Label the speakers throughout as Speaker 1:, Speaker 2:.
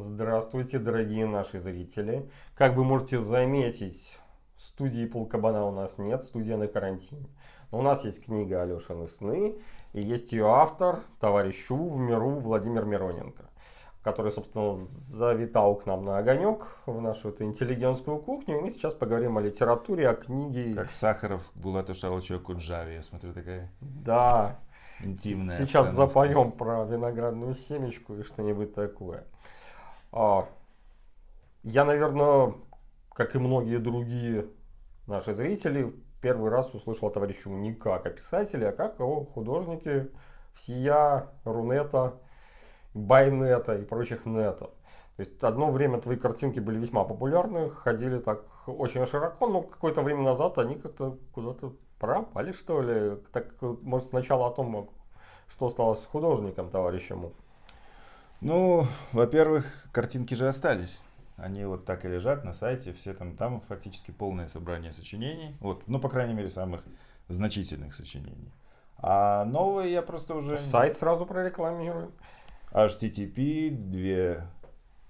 Speaker 1: Здравствуйте, дорогие наши зрители. Как вы можете заметить, студии Полкабана у нас нет, студия на карантине. Но у нас есть книга Алешины сны, и есть ее автор, товарищ в миру Владимир Мироненко, который, собственно, завитал к нам на огонек в нашу эту интеллигентскую кухню. И мы сейчас поговорим о литературе, о книге.
Speaker 2: Как Сахаров Булату Шалычу о Куджаве, я смотрю, такая
Speaker 1: Да,
Speaker 2: интимная.
Speaker 1: Сейчас
Speaker 2: обстановка.
Speaker 1: запоем про виноградную семечку и что-нибудь такое. А, я, наверное, как и многие другие наши зрители, первый раз услышал о товарищу не как о писателе, а как о художнике всея Рунета, Байнета и прочих нетов. То есть одно время твои картинки были весьма популярны, ходили так очень широко, но какое-то время назад они как-то куда-то пропали, что ли. Так, может, сначала о том, что стало с художником, товарищем.
Speaker 2: Ну, во-первых, картинки же остались. Они вот так и лежат на сайте, все там, там фактически полное собрание сочинений. Вот, ну, по крайней мере, самых значительных сочинений. А новые я просто уже...
Speaker 1: Сайт сразу прорекламируем.
Speaker 2: http 2,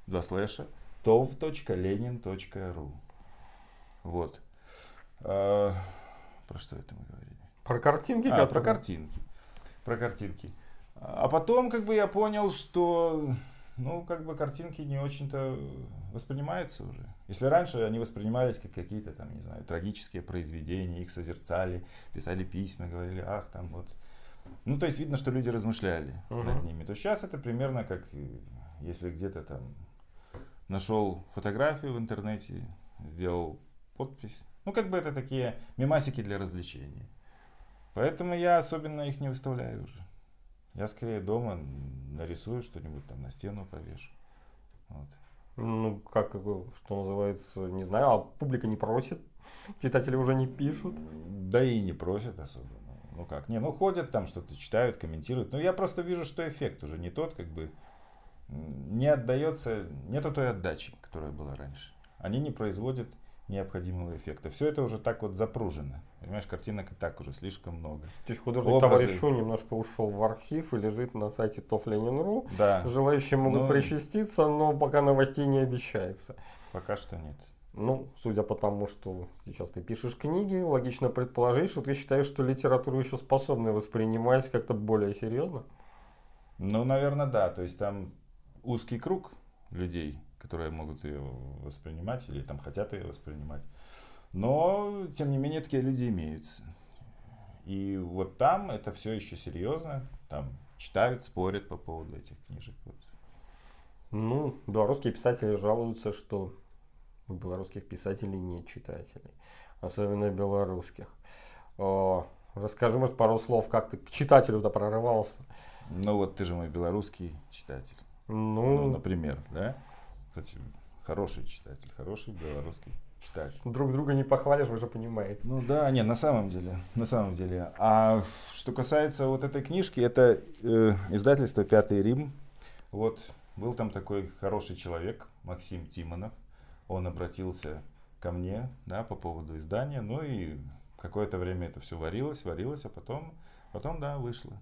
Speaker 2: 2 слэша tov.lenin.ru Вот. А, про что это мы говорили?
Speaker 1: Про картинки,
Speaker 2: А, про картинки. Про картинки. А потом, как бы, я понял, что, ну, как бы, картинки не очень-то воспринимаются уже. Если раньше они воспринимались как какие-то, там, не знаю, трагические произведения, их созерцали, писали письма, говорили, ах, там вот. Ну, то есть видно, что люди размышляли
Speaker 1: Мгм.
Speaker 2: над ними. То сейчас это примерно как, э, если где-то там нашел фотографию в интернете, сделал подпись. Ну, как бы это такие мемасики для развлечения. Поэтому я особенно их не выставляю уже. Я скорее дома нарисую что-нибудь там на стену повешу. Вот.
Speaker 1: Ну, как, что называется, не знаю, а публика не просит, читатели уже не пишут.
Speaker 2: Да и не просят особо. Ну, Ну как, не, ну ходят там что-то, читают, комментируют. Но я просто вижу, что эффект уже не тот, как бы не отдается, нету той отдачи, которая была раньше. Они не производят необходимого эффекта. Все это уже так вот запружено. Понимаешь, картинок и так уже слишком много.
Speaker 1: То есть художник
Speaker 2: Образы.
Speaker 1: товарищ Шу немножко ушел в архив и лежит на сайте тофленин.ру.
Speaker 2: Да,
Speaker 1: Желающие могут
Speaker 2: Ну.
Speaker 1: причаститься, но пока новостей не обещается.
Speaker 2: пока что нет.
Speaker 1: Ну, судя по тому, что сейчас ты пишешь книги, логично предположить, что ты считаешь, что литературу еще способны воспринимать как-то более серьезно.
Speaker 2: Ну, наверное, да. То есть там узкий круг людей, которые могут ее воспринимать или там хотят ее воспринимать. Но, тем не менее, такие люди имеются. И вот там это все еще серьезно. Там читают, спорят по поводу этих книжек. Вот.
Speaker 1: Ну, белорусские писатели жалуются, что у белорусских писателей нет читателей, особенно белорусских. О, расскажи, может, пару слов, как ты к читателю-то прорывался.
Speaker 2: Ну, вот ты же мой белорусский читатель.
Speaker 1: Ну,
Speaker 2: Ну, например, да? Кстати, хороший читатель, хороший белорусский читатель.
Speaker 1: друг друга не похвалишь, вы же понимаете.
Speaker 2: Ну да, не, на самом деле, на самом деле. А что касается вот этой книжки, это э, издательство «Пятый Рим». Вот был там такой хороший человек, Максим Тимонов. Он обратился ко мне, да, по поводу издания. Ну и какое-то время это все варилось, варилось, а потом, потом, да, вышло.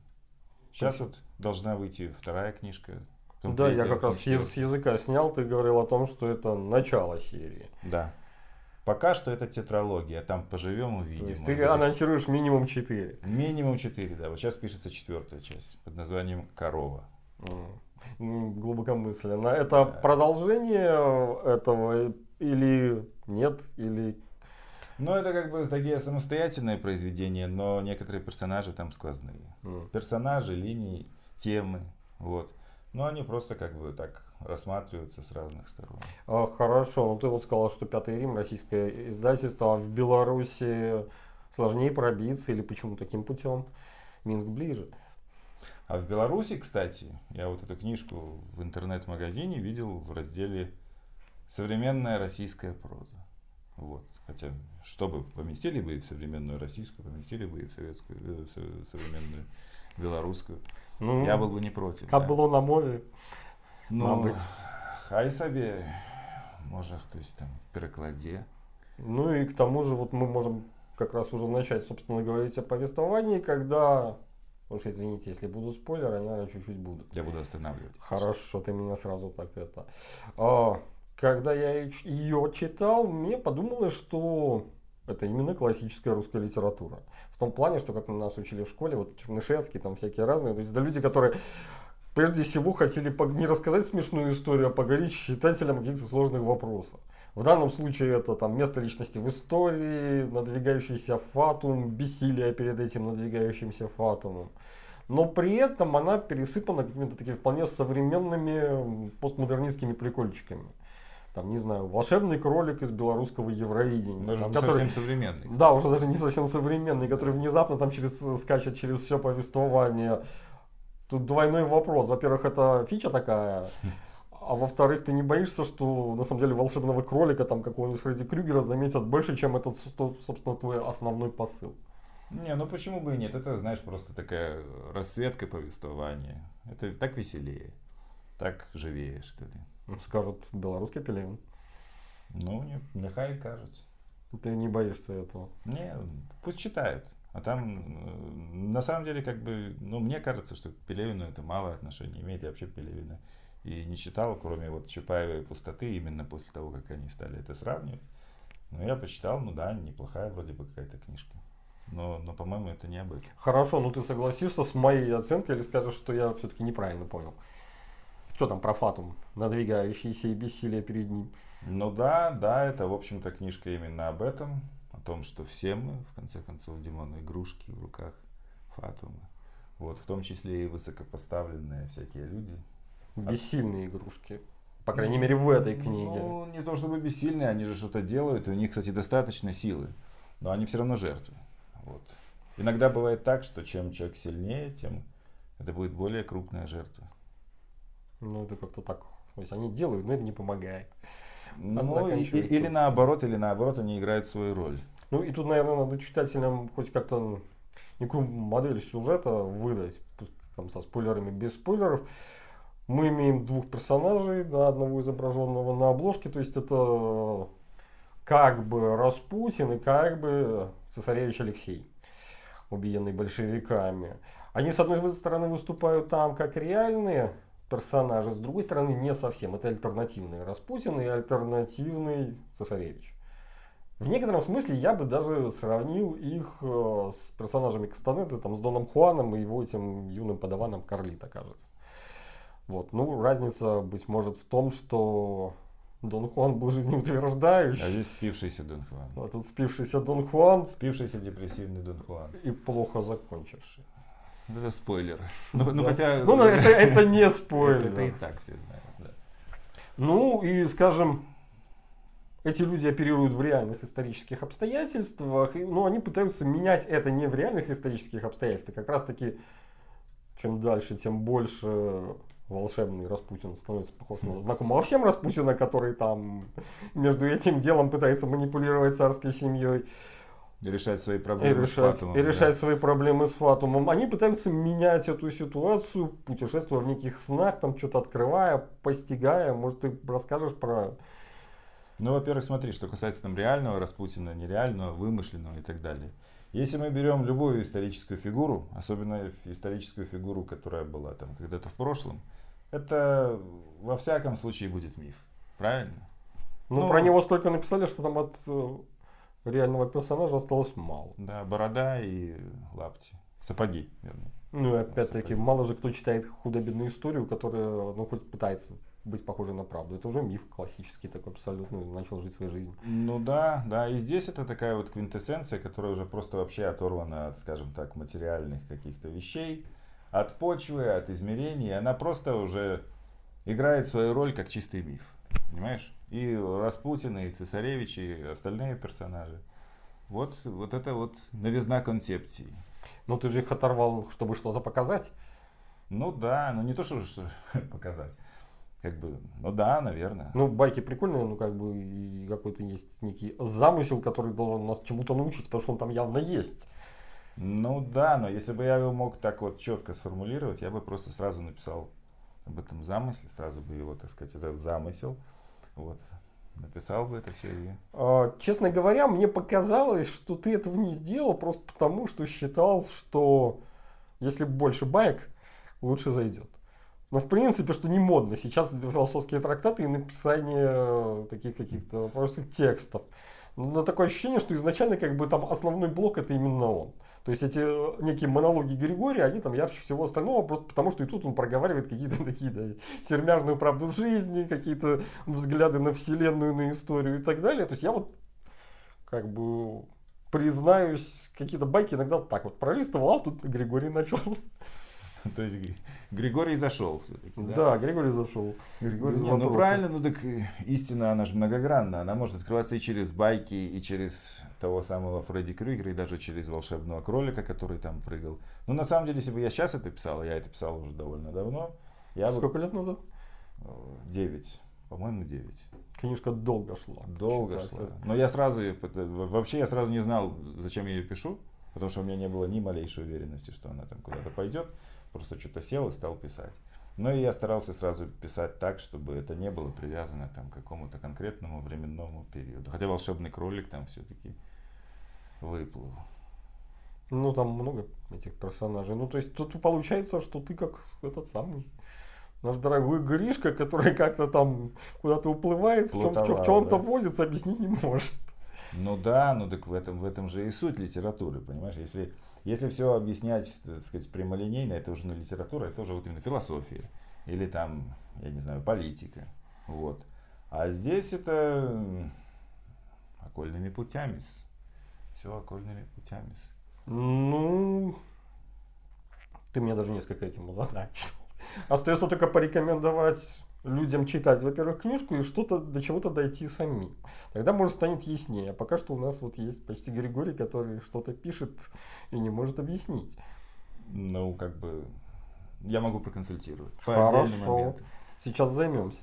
Speaker 2: Сейчас вот должна выйти вторая книжка.
Speaker 1: Да, я как раз с, языка снял, ты говорил о том, что это начало серии.
Speaker 2: Да. Пока что это тетралогия, там поживем, увидим.
Speaker 1: То есть ты
Speaker 2: быть,
Speaker 1: анонсируешь минимум 4.
Speaker 2: Минимум 4, да. Вот сейчас пишется четвертая часть под названием «Корова».
Speaker 1: Глубокомысленно. Это продолжение этого или нет, или...
Speaker 2: Ну, это как бы такие самостоятельные произведения, но некоторые персонажи там сквозные.
Speaker 1: м.
Speaker 2: Персонажи, линии, темы, вот. Но они просто как бы так рассматриваются с разных сторон.
Speaker 1: А, Хорошо, ну ты вот сказал, что Пятый Рим, российское издательство, а в Беларуси сложнее пробиться или почему таким путем? Минск ближе.
Speaker 2: А в Беларуси, кстати, я вот эту книжку в интернет-магазине видел в разделе «Современная российская проза». Вот. Хотя, чтобы поместили бы и в современную российскую, поместили бы и в советскую, э, в со- современную белорусскую.
Speaker 1: Ну,
Speaker 2: Я был бы не против.
Speaker 1: Как
Speaker 2: да.
Speaker 1: было на мове.
Speaker 2: Ну,
Speaker 1: мабуть.
Speaker 2: хай собі, може хтось там перекладе.
Speaker 1: Ну и к тому же вот мы можем как раз уже начать, собственно, говорить о повествовании, когда Уж извините, если буду спойлеры, они, наверное, чуть-чуть будут.
Speaker 2: Я буду останавливать.
Speaker 1: Хорошо, ты меня сразу так это. А, когда я ее читал, мне подумалось, что это именно классическая русская литература. В том плане, что как нас учили в школе, вот Чернышевский, там всякие разные, то есть это люди, которые прежде всего хотели не рассказать смешную историю, а поговорить с читателем каких-то сложных вопросах. В данном случае это там место личности в истории, надвигающийся фатум, бессилие перед этим надвигающимся фатумом. Но при этом она пересыпана какими-то такими вполне современными постмодернистскими прикольчиками. Там, не знаю, волшебный кролик из белорусского Евровидения.
Speaker 2: Даже
Speaker 1: там,
Speaker 2: не
Speaker 1: который,
Speaker 2: совсем современный. Кстати.
Speaker 1: Да, уже даже не совсем современный, который внезапно там через, скачет через все повествование. Тут двойной вопрос. Во-первых, это фича такая. А во-вторых, ты не боишься, что на самом деле волшебного кролика, там какого-нибудь Фредди Крюгера заметят больше, чем этот, собственно, твой основной посыл?
Speaker 2: Не, ну почему бы и нет? Это, знаешь, просто такая расцветка повествования. Это так веселее, так живее, что ли.
Speaker 1: Ну, скажут, белорусский Пелевин.
Speaker 2: Ну, не, нехай кажется.
Speaker 1: Ты не боишься этого?
Speaker 2: Не, пусть читают. А там, э, на самом деле, как бы, ну, мне кажется, что к Пелевину это мало отношения имеет. Я вообще Пелевина и не читал, кроме вот Чапаева и Пустоты, именно после того, как они стали это сравнивать. Но я почитал, ну да, неплохая вроде бы какая-то книжка. Но, но по-моему, это не об этом.
Speaker 1: Хорошо, ну ты согласишься с моей оценкой или скажешь, что я все-таки неправильно понял? Что там про Фатум, надвигающийся и бессилие перед ним?
Speaker 2: Ну да, да, это, в общем-то, книжка именно об этом. О том, что все мы, в конце концов, Димон, игрушки в руках Фатума. Вот, в том числе и высокопоставленные всякие люди,
Speaker 1: Бессильные игрушки. По крайней мере, в этой книге.
Speaker 2: Ну, не то чтобы бессильные, они же что-то делают, и у них, кстати, достаточно силы. Но они все равно жертвы. Вот. Иногда бывает так, что чем человек сильнее, тем это будет более крупная жертва.
Speaker 1: Ну, это как-то так. То есть они делают, но это не помогает.
Speaker 2: Ну, и, или наоборот, или наоборот, они играют свою роль.
Speaker 1: Ну, и тут, наверное, надо читателям хоть как-то некую модель сюжета выдать, там, со спойлерами, без спойлеров мы имеем двух персонажей, да, одного изображенного на обложке, то есть это как бы Распутин и как бы цесаревич Алексей, убиенный большевиками. Они, с одной стороны, выступают там как реальные персонажи, с другой стороны, не совсем. Это альтернативный Распутин и альтернативный цесаревич. В некотором смысле я бы даже сравнил их э, с персонажами Кастанеты, там, с Доном Хуаном и его этим юным подаваном Карлита, кажется. Вот. Ну, разница, быть может, в том, что Дон Хуан был жизнеутверждающий.
Speaker 2: А здесь спившийся Дон Хуан.
Speaker 1: А тут спившийся Дон Хуан.
Speaker 2: Спившийся депрессивный Дон Хуан.
Speaker 1: И плохо закончивший.
Speaker 2: Это спойлер. Ну, ну хотя...
Speaker 1: Ну, это, это не спойлер.
Speaker 2: Это, это и так все знают, да.
Speaker 1: Ну, и, скажем, эти люди оперируют в реальных исторических обстоятельствах, но ну, они пытаются менять это не в реальных исторических обстоятельствах, как раз таки чем дальше, тем больше волшебный Распутин становится похож на знакомого всем Распутина, который там между этим делом пытается манипулировать царской семьей.
Speaker 2: Решать свои проблемы
Speaker 1: и решать, с Фатумом. И да. решать свои проблемы с Фатумом. Они пытаются менять эту ситуацию, путешествуя в неких снах, там что-то открывая, постигая. Может, ты расскажешь про...
Speaker 2: Ну, во-первых, смотри, что касается там реального Распутина, нереального, вымышленного и так далее. Если мы берем любую историческую фигуру, особенно историческую фигуру, которая была там когда-то в прошлом, это во всяком случае будет миф. Правильно?
Speaker 1: Ну, ну про него столько написали, что там от э, реального персонажа осталось мало.
Speaker 2: Да, борода и лапти. Сапоги, вернее.
Speaker 1: Ну и опять-таки, мало же кто читает худо-бедную историю, которая, ну, хоть пытается быть похожей на правду. Это уже миф классический такой абсолютно, начал жить своей жизнью.
Speaker 2: Ну да, да, и здесь это такая вот квинтэссенция, которая уже просто вообще оторвана от, скажем так, материальных каких-то вещей от почвы, от измерений. Она просто уже играет свою роль как чистый миф. Понимаешь? И Распутин, и Цесаревич, и остальные персонажи. Вот, вот это вот новизна концепции.
Speaker 1: Ну ты же их оторвал, чтобы что-то показать.
Speaker 2: Ну да, но не то, чтобы что показать. Как бы, ну да, наверное.
Speaker 1: Ну, байки прикольные, ну как бы и какой-то есть некий замысел, который должен нас чему-то научить, потому что он там явно есть.
Speaker 2: Ну да, но если бы я его мог так вот четко сформулировать, я бы просто сразу написал об этом замысле, сразу бы его, так сказать, этот замысел, вот, написал бы это все. И...
Speaker 1: А, честно говоря, мне показалось, что ты этого не сделал просто потому, что считал, что Если больше баек, лучше зайдет. Но в принципе, что не модно. Сейчас философские трактаты и написание э, таких каких-то простых текстов. Но такое ощущение, что изначально как бы там основной блок это именно он. То есть эти э, некие монологи Григория, они там ярче всего остального, просто потому что и тут он проговаривает какие-то такие, да, сермяжную правду жизни, какие-то взгляды на вселенную, на историю и так далее. То есть я вот как бы признаюсь, какие-то байки иногда так вот пролистывал, а тут Григорий начался.
Speaker 2: То есть Григорий зашел все-таки,
Speaker 1: да? Да, Григорий зашел.
Speaker 2: Григорий Не, ну правильно, ну так истина, она же многогранна. Она может открываться и через байки, и через того самого Фредди Крюгера, и даже через волшебного кролика, который там прыгал. Ну на самом деле, если бы я сейчас это писал, я это писал уже довольно давно. Я
Speaker 1: Сколько бы... лет назад?
Speaker 2: Девять. По-моему, 9.
Speaker 1: Книжка долго шла.
Speaker 2: Долго шла. Но я сразу, вообще я сразу не знал, зачем я ее пишу, потому что у меня не было ни малейшей уверенности, что она там куда-то пойдет. Просто что-то сел и стал писать. Но и я старался сразу писать так, чтобы это не было привязано там, к какому-то конкретному временному периоду. Хотя волшебный кролик там все-таки выплыл.
Speaker 1: Ну, там много этих персонажей. Ну, то есть тут получается, что ты как этот самый наш дорогой Гришка, который как-то там куда-то уплывает, в, чем, в чем-то да? возится, объяснить не может.
Speaker 2: Ну да, ну так в этом, в этом же и суть литературы, понимаешь? Если если все объяснять, так сказать, прямолинейно, это уже не литература, это уже вот именно философия. Или там, я не знаю, политика. Вот. А здесь это окольными путями. Все окольными путями.
Speaker 1: Ну, ты меня даже несколько этим озадачил. Остается только порекомендовать людям читать, во-первых, книжку и что-то до чего-то дойти самим. Тогда, может, станет яснее. А пока что у нас вот есть почти Григорий, который что-то пишет и не может объяснить.
Speaker 2: Ну, как бы, я могу проконсультировать.
Speaker 1: По Хорошо. Сейчас займемся.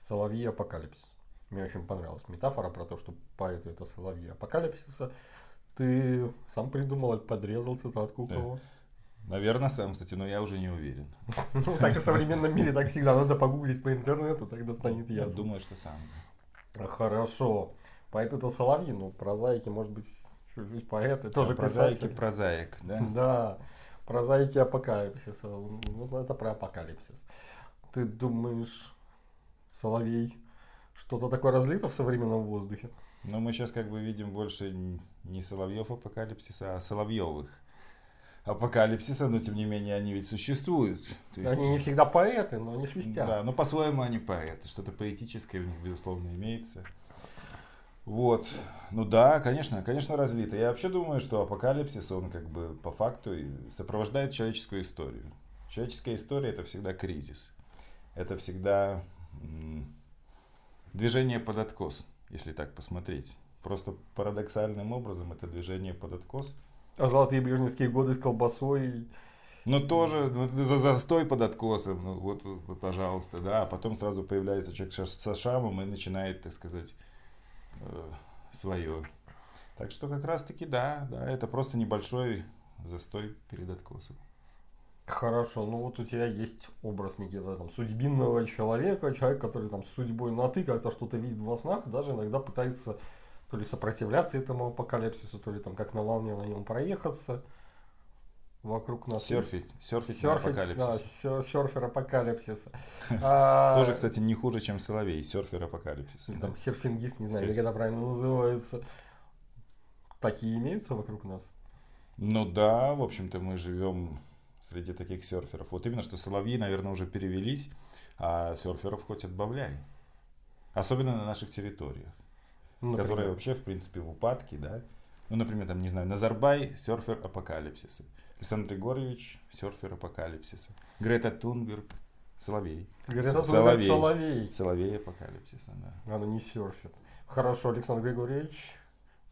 Speaker 1: Соловьи апокалипсис. Мне очень понравилась метафора про то, что поэты это соловьи апокалипсиса. Ты сам придумал, подрезал цитатку у кого?
Speaker 2: Наверное, сам, кстати, но я уже не уверен.
Speaker 1: Ну, так и в современном мире так всегда. Надо погуглить по интернету, тогда станет ясно.
Speaker 2: Я думаю, что сам.
Speaker 1: Хорошо. Поэт это Соловьи, ну, прозаики, может быть, чуть-чуть поэты, тоже
Speaker 2: Прозаики, прозаик, да?
Speaker 1: Да, прозаики апокалипсиса. Ну, это про апокалипсис. Ты думаешь, Соловей, что-то такое разлито в современном воздухе?
Speaker 2: Ну, мы сейчас как бы видим больше не Соловьев апокалипсиса, а Соловьевых апокалипсиса, но тем не менее они ведь существуют.
Speaker 1: То есть, они не всегда поэты, но они свистят.
Speaker 2: Да, но по-своему они поэты, что-то поэтическое у них, безусловно, имеется. Вот. Ну да, конечно, конечно разлито. Я вообще думаю, что апокалипсис, он как бы по факту сопровождает человеческую историю. Человеческая история это всегда кризис. Это всегда движение под откос, если так посмотреть. Просто парадоксальным образом это движение под откос –
Speaker 1: а золотые брежневские годы с колбасой.
Speaker 2: Ну тоже ну, за застой под откосом, ну вот, вот, пожалуйста, да, а потом сразу появляется человек со шамом и начинает, так сказать, э, свое. Так что как раз таки да, да, это просто небольшой застой перед откосом.
Speaker 1: Хорошо, ну вот у тебя есть образ некого там судьбинного человека, человек, который там с судьбой на ты как-то что-то видит во снах, даже иногда пытается то ли сопротивляться этому апокалипсису, то ли там как на волне на нем проехаться вокруг нас.
Speaker 2: Серфить, серфить, серфить апокалипсис.
Speaker 1: Да, серфер апокалипсиса.
Speaker 2: А, Тоже, кстати, не хуже, чем Соловей, серфер апокалипсиса.
Speaker 1: Там серфингист, не знаю, как это правильно называется. Такие имеются вокруг нас?
Speaker 2: Ну да, в общем-то мы живем среди таких серферов. Вот именно, что соловьи, наверное, уже перевелись, а серферов хоть отбавляй. Особенно на наших территориях ну, которая вообще, в принципе, в упадке, да. Ну, например, там, не знаю, Назарбай, серфер апокалипсиса. Александр Григорьевич, серфер апокалипсиса. Грета Тунберг, Соловей.
Speaker 1: Грета Соловей. Соловей.
Speaker 2: Соловей апокалипсиса, да.
Speaker 1: Она не серфит. Хорошо, Александр Григорьевич.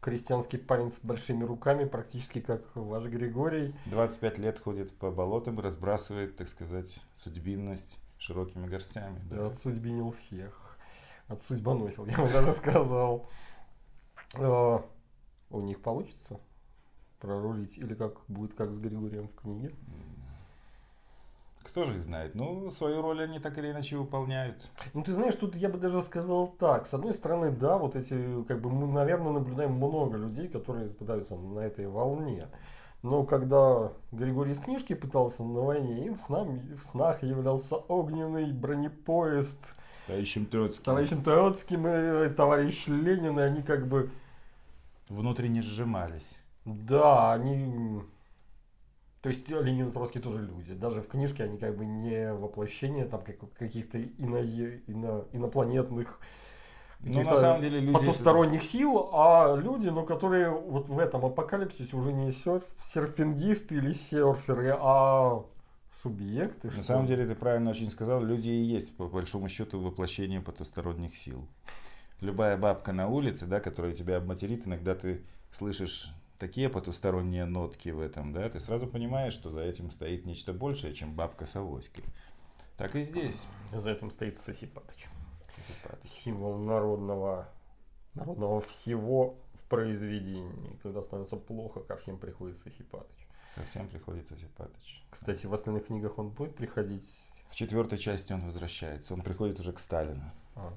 Speaker 1: Крестьянский парень с большими руками, практически как ваш Григорий.
Speaker 2: 25 лет ходит по болотам и разбрасывает, так сказать, судьбинность широкими горстями.
Speaker 1: Да, да отсудьбинил всех от судьбоносил, я бы даже сказал. А, у них получится прорулить? Или как будет как с Григорием в книге?
Speaker 2: Кто же их знает? Ну, свою роль они так или иначе выполняют.
Speaker 1: Ну, ты знаешь, тут я бы даже сказал так. С одной стороны, да, вот эти, как бы мы, наверное, наблюдаем много людей, которые пытаются на этой волне. Но когда Григорий из книжки пытался на войне, им в, снах, в снах являлся огненный бронепоезд
Speaker 2: С товарищем Троцким.
Speaker 1: с товарищем Троцким и товарищ Ленин, и они как бы,
Speaker 2: Внутренне сжимались.
Speaker 1: да, они... То есть Ленин и Троцкий тоже люди. Даже в книжке они как бы не воплощение там как- каких-то инозе- ино- инопланетных
Speaker 2: Ну,
Speaker 1: каких-то
Speaker 2: на самом деле, люди...
Speaker 1: потусторонних сил, а люди, ну, которые вот в этом апокалипсисе уже не серф, серфингисты или серферы, а субъекты.
Speaker 2: На самом деле, ты правильно очень сказал, люди и есть, по большому счету, воплощение потусторонних сил. Любая бабка на улице, да, которая тебя обматерит, иногда ты слышишь такие потусторонние нотки в этом, да, ты сразу понимаешь, что за этим стоит нечто большее, чем бабка с авоськой. Так и здесь.
Speaker 1: За этим стоит Сосипатыч.
Speaker 2: Сосипатыч.
Speaker 1: Символ народного, народного всего в произведении. Когда становится плохо, ко всем приходит Сосипатыч.
Speaker 2: Ко всем приходит Сосипатыч.
Speaker 1: Кстати, в остальных книгах он будет приходить.
Speaker 2: В четвертой части он возвращается. Он приходит уже к Сталину
Speaker 1: А,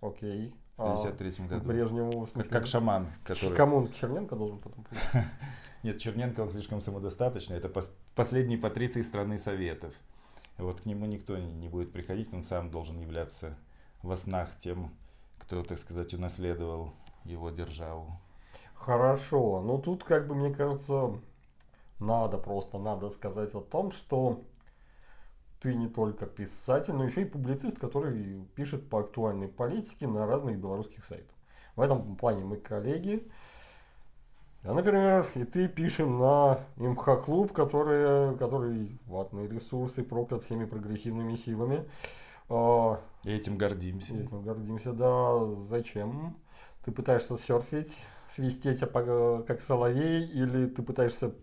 Speaker 1: окей.
Speaker 2: в
Speaker 1: А,
Speaker 2: 1953
Speaker 1: к
Speaker 2: году.
Speaker 1: Брежневу, в
Speaker 2: Как,
Speaker 1: смысле,
Speaker 2: как шаман,
Speaker 1: к
Speaker 2: который...
Speaker 1: Кому он? Черненко должен потом прийти?
Speaker 2: Нет, Черненко, он слишком самодостаточный. Это пос- последний патриций страны Советов. Вот к нему никто не, не будет приходить, он сам должен являться во снах тем, кто, так сказать, унаследовал его державу.
Speaker 1: Хорошо, ну тут как бы мне кажется, надо просто, надо сказать о том, что ты не только писатель, но еще и публицист, который пишет по актуальной политике на разных белорусских сайтах. В этом плане мы коллеги. Я, например, и ты пишем на МХ-клуб, который, который ватные ресурсы проклят всеми прогрессивными силами.
Speaker 2: И этим гордимся.
Speaker 1: Этим гордимся, да. Зачем? Ты пытаешься серфить, свистеть как соловей, или ты пытаешься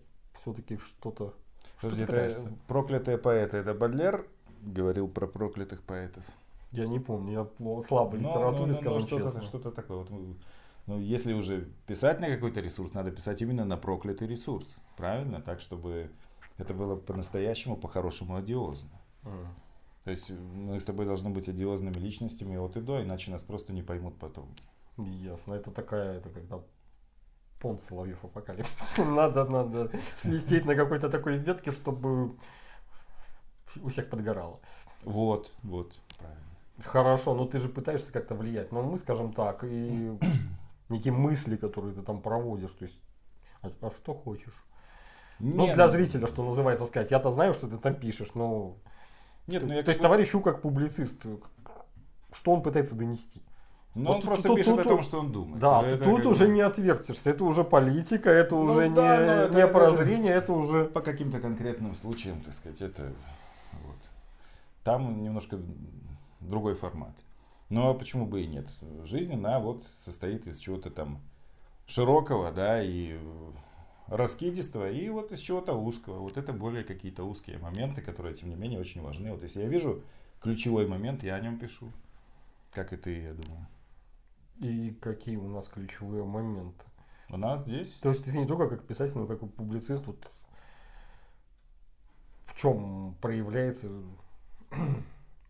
Speaker 1: все-таки что-то... Что
Speaker 2: Подожди,
Speaker 1: ты
Speaker 2: это проклятые поэты. Это Бадлер говорил про проклятых поэтов?
Speaker 1: Я не помню, я слабо в
Speaker 2: Ну,
Speaker 1: литературе,
Speaker 2: ну, ну,
Speaker 1: скажем
Speaker 2: ну, что-то,
Speaker 1: честно.
Speaker 2: что-то такое. Вот, ну, если уже писать на какой-то ресурс, надо писать именно на проклятый ресурс. Правильно? Так, чтобы это было по-настоящему, по-хорошему одиозно.
Speaker 1: М.
Speaker 2: То есть мы с тобой должны быть одиозными личностями от и до, иначе нас просто не поймут потом.
Speaker 1: Ясно, это такая, это когда Пон Соловьев апокалипсис. Надо, надо свистеть на какой-то такой ветке, чтобы у всех подгорало.
Speaker 2: Вот, вот, правильно.
Speaker 1: Хорошо, но ты же пытаешься как-то влиять. Но мы, скажем так, и некие мысли, которые ты там проводишь, то есть, а, а что хочешь? Ну,
Speaker 2: Не,
Speaker 1: для зрителя, что называется, сказать. Я-то знаю, что ты там пишешь, но...
Speaker 2: Нет, ну
Speaker 1: то
Speaker 2: я
Speaker 1: есть,
Speaker 2: как бы-
Speaker 1: товарищ Ю как публицист, что он пытается донести?
Speaker 2: Ну,
Speaker 1: вот
Speaker 2: он просто
Speaker 1: тут-
Speaker 2: пишет
Speaker 1: тут-
Speaker 2: о том, что он думает.
Speaker 1: Да,
Speaker 2: Это
Speaker 1: тут уже
Speaker 2: бы
Speaker 1: не отвертишься. Это уже политика, это
Speaker 2: Ну
Speaker 1: уже
Speaker 2: да,
Speaker 1: не,
Speaker 2: но это-
Speaker 1: не
Speaker 2: это-
Speaker 1: прозрение, это уже...
Speaker 2: По каким-то конкретным случаям, так сказать, это вот. Там немножко другой формат. Но почему бы и нет? Жизнь, она вот состоит из чего-то там широкого, да, и раскидистого, и вот из чего-то узкого. Вот это более какие-то узкие моменты, которые, тем не менее, очень важны. Вот если я вижу ключевой момент, я о нем пишу. Как и ты, я думаю.
Speaker 1: И какие у нас ключевые моменты?
Speaker 2: У нас здесь
Speaker 1: То есть ты не только как писатель, но как и публицист, вот в чем проявляется,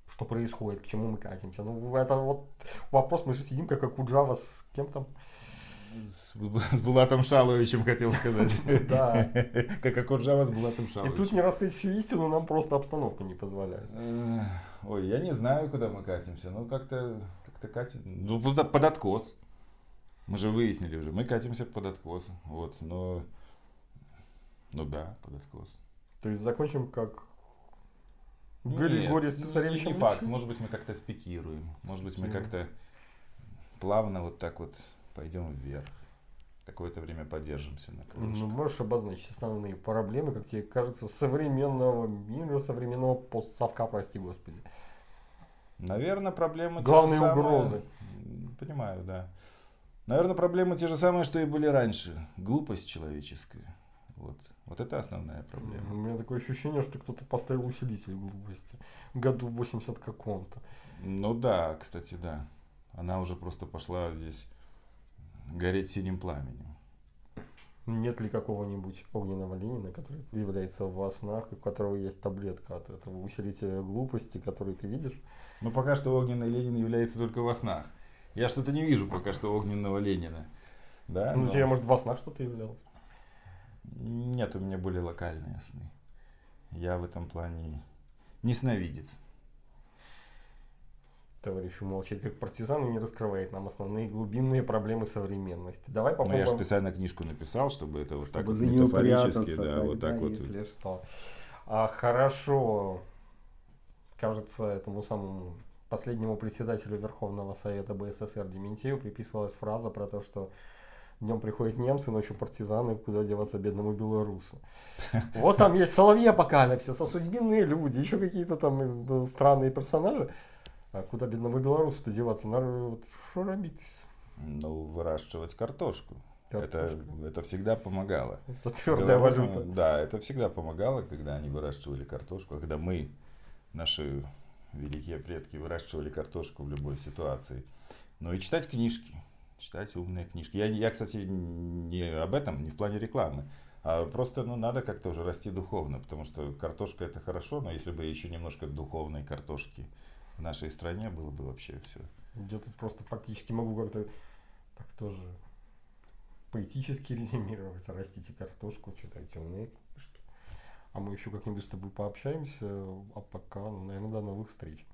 Speaker 1: что происходит, к чему мы катимся. Ну, это вот вопрос, мы же сидим как Акуджава с кем там.
Speaker 2: С, с Булатом Шаловичем хотел сказать.
Speaker 1: Да.
Speaker 2: Как Акуджава с Булатом
Speaker 1: И
Speaker 2: Шаловичем.
Speaker 1: тут не раскрыть всю истину нам просто обстановка не позволяет.
Speaker 2: Э, Ой, я не знаю, куда мы катимся. Ну, как-то как катим. Ну, под, откос. Мы же выяснили уже. Мы катимся под откос. Вот, но... Ну да, под откос.
Speaker 1: То есть закончим как Григорий
Speaker 2: ну,
Speaker 1: Цесаревич.
Speaker 2: не, не факт. Может быть, мы как-то спикируем. Может быть, мы как-то плавно вот так вот пойдем вверх. Какое-то время подержимся на крылышке.
Speaker 1: Ну, можешь обозначить основные проблемы, как тебе кажется, современного мира, современного постсовка, прости господи.
Speaker 2: Наверное, проблемы те же
Speaker 1: Главные
Speaker 2: самые.
Speaker 1: угрозы.
Speaker 2: Понимаю, да. Наверное, проблемы те же самые, что и были раньше. Глупость человеческая. Вот. Вот это основная
Speaker 1: У
Speaker 2: проблема.
Speaker 1: меня такое ощущение, что кто-то поставил усилитель глупости. Году в 80 каком-то.
Speaker 2: Ну да, кстати, да. Она уже просто пошла здесь гореть синим пламенем.
Speaker 1: Нет ли какого-нибудь огненного Ленина, который является во снах, у которого есть таблетка от этого усилителя глупости, который ты видишь?
Speaker 2: Но пока что огненный Ленин является только во снах. Я что-то не вижу пока что огненного Ленина. Да?
Speaker 1: Ну,
Speaker 2: но-
Speaker 1: тебя, может, во снах что-то являлось?
Speaker 2: Нет, у меня более локальные сны. Я в этом плане не сновидец.
Speaker 1: Товарищ молчит как партизан и не раскрывает нам основные глубинные проблемы современности. Давай
Speaker 2: Ну,
Speaker 1: попробуем.
Speaker 2: я же специально книжку написал, чтобы это вот так
Speaker 1: чтобы
Speaker 2: вот
Speaker 1: за неё
Speaker 2: метафорически, да, вот
Speaker 1: тогда,
Speaker 2: так вот.
Speaker 1: Если что. А, хорошо. Кажется, этому самому последнему председателю Верховного Совета БССР Дементьеву приписывалась фраза про то, что днем приходят немцы, ночью партизаны, куда деваться бедному белорусу. Вот там есть соловьи апокалипсиса, судьбинные люди, еще какие-то там э, странные персонажи. А куда бедному белорусу-то деваться? Надо вот робить?
Speaker 2: Ну, выращивать картошку. Это, это всегда помогало.
Speaker 1: Это твердая
Speaker 2: Белорусам,
Speaker 1: валюта.
Speaker 2: Да, это всегда помогало, когда они выращивали картошку, а когда мы, наши великие предки, выращивали картошку в любой ситуации. Ну и читать книжки, читать умные книжки. Я, я, кстати, не об этом, не в плане рекламы, а просто ну, надо как-то уже расти духовно, потому что картошка это хорошо, но если бы еще немножко духовной картошки в нашей стране было бы вообще все.
Speaker 1: Я тут просто фактически могу как-то так тоже поэтически резюмировать. Растите картошку, читайте умные книжки. А мы еще как-нибудь с тобой пообщаемся. А пока, ну, наверное, до новых встреч.